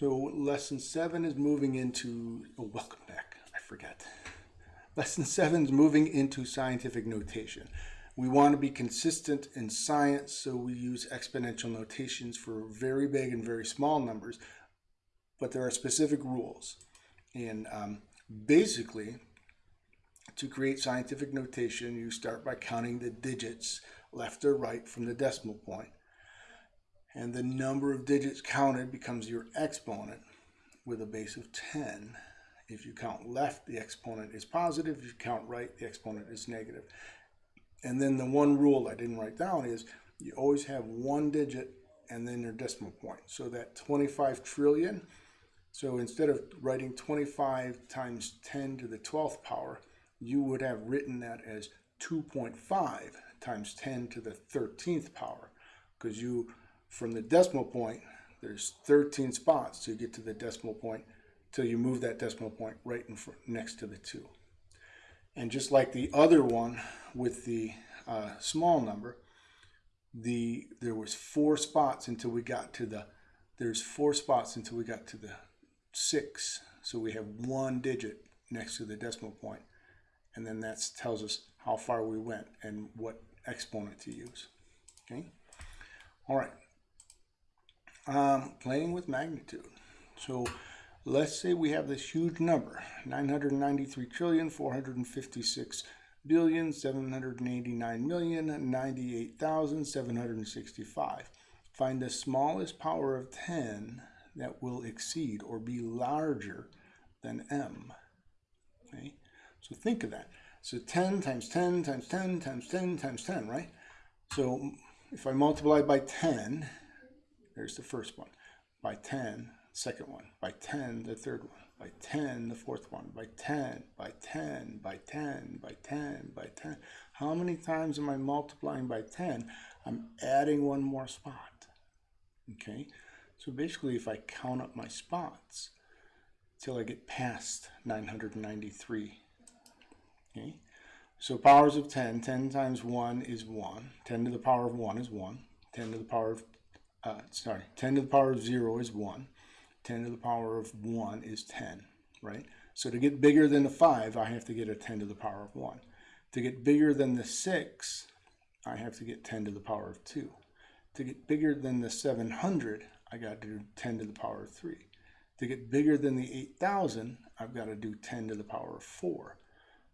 So lesson seven is moving into, oh, welcome back, I forget. Lesson seven is moving into scientific notation. We want to be consistent in science, so we use exponential notations for very big and very small numbers, but there are specific rules. And um, basically, to create scientific notation, you start by counting the digits left or right from the decimal point and the number of digits counted becomes your exponent with a base of 10. If you count left, the exponent is positive. If you count right, the exponent is negative. And then the one rule I didn't write down is you always have one digit and then your decimal point. So that 25 trillion, so instead of writing 25 times 10 to the 12th power, you would have written that as 2.5 times 10 to the 13th power because you from the decimal point, there's 13 spots to get to the decimal point till you move that decimal point right in front, next to the 2. And just like the other one with the uh, small number, the there was four spots until we got to the there's four spots until we got to the 6. So we have one digit next to the decimal point, and then that tells us how far we went and what exponent to use. Okay. All right um, playing with magnitude. So let's say we have this huge number, 993 trillion, 456 billion, 789 million, 98,765. Find the smallest power of 10 that will exceed or be larger than m. Okay, so think of that. So 10 times 10 times 10 times 10 times 10, right? So if I multiply by 10, there's the first one. By 10, second one. By 10, the third one. By 10, the fourth one. By 10, by 10, by 10, by 10, by 10. How many times am I multiplying by 10? I'm adding one more spot. Okay? So basically, if I count up my spots till I get past 993. Okay? So powers of 10, 10 times 1 is 1. 10 to the power of 1 is 1. 10 to the power of uh, sorry, 10 to the power of 0 is 1. 10 to the power of 1 is 10, right? So to get bigger than the 5, I have to get a 10 to the power of 1. To get bigger than the 6, I have to get 10 to the power of 2. To get bigger than the 700, I got to do 10 to the power of 3. To get bigger than the 8,000, I've got to do 10 to the power of 4.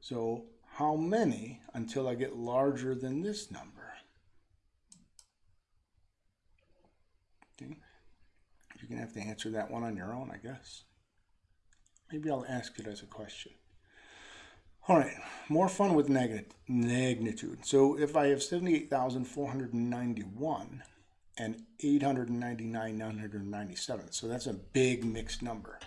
So how many until I get larger than this number? Okay. You're going to have to answer that one on your own, I guess. Maybe I'll ask it as a question. All right, more fun with negative magnitude. So if I have 78,491 and 899,997, so that's a big mixed number.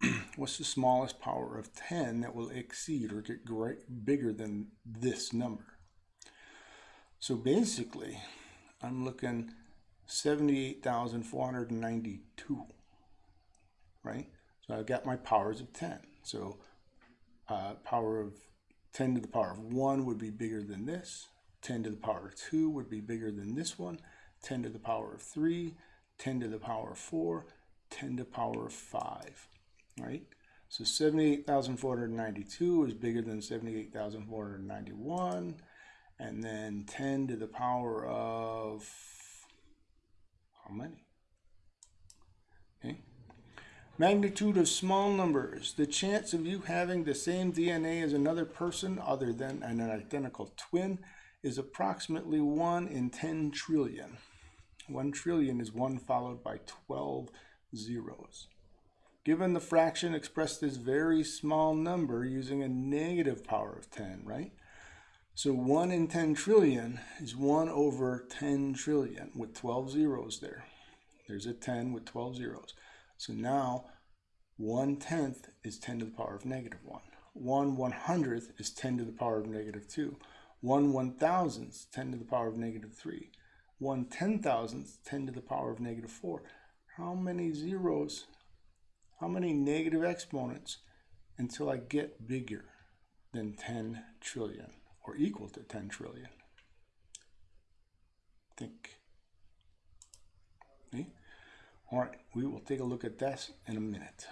What's the smallest power of 10 that will exceed or get great, bigger than this number? So basically, I'm looking 78,492, right? So I've got my powers of 10. So uh, power of 10 to the power of 1 would be bigger than this. 10 to the power of 2 would be bigger than this one. 10 to the power of 3, 10 to the power of 4, 10 to the power of 5, right? So 78,492 is bigger than 78,491. And then 10 to the power of many? Okay. Magnitude of small numbers. The chance of you having the same DNA as another person other than an identical twin is approximately 1 in 10 trillion. 1 trillion is 1 followed by 12 zeros. Given the fraction, expressed as very small number using a negative power of 10, right? So 1 in 10 trillion is 1 over 10 trillion with 12 zeros there. There's a 10 with 12 zeros. So now 1 tenth is 10 to the power of negative 1. 1 one hundredth is 10 to the power of negative 2. 1 one thousandth, 10 to the power of negative 3. 1 ten thousandth, 10 to the power of negative 4. How many zeros, how many negative exponents until I get bigger than 10 trillion? Or equal to 10 trillion. Think. Okay. All right, we will take a look at this in a minute.